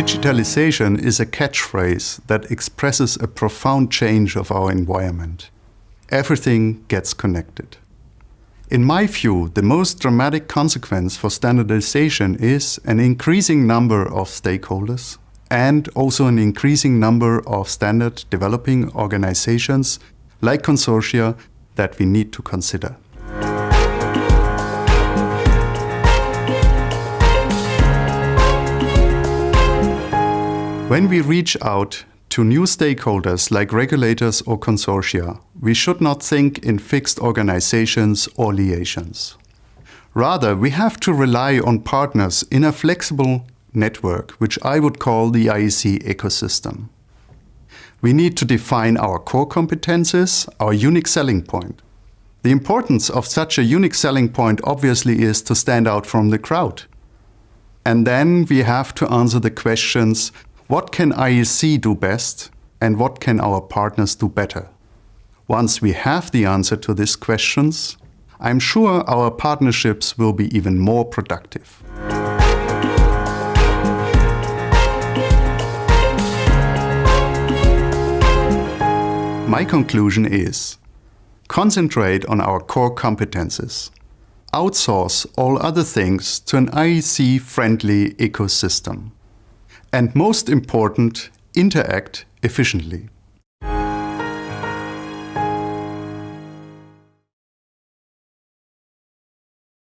Digitalization is a catchphrase that expresses a profound change of our environment. Everything gets connected. In my view, the most dramatic consequence for standardization is an increasing number of stakeholders and also an increasing number of standard developing organizations like consortia that we need to consider. When we reach out to new stakeholders like regulators or consortia, we should not think in fixed organizations or liaisons. Rather, we have to rely on partners in a flexible network, which I would call the IEC ecosystem. We need to define our core competences, our unique selling point. The importance of such a unique selling point obviously is to stand out from the crowd. And then we have to answer the questions what can IEC do best and what can our partners do better? Once we have the answer to these questions, I'm sure our partnerships will be even more productive. My conclusion is, concentrate on our core competences. Outsource all other things to an IEC-friendly ecosystem and most important, interact efficiently.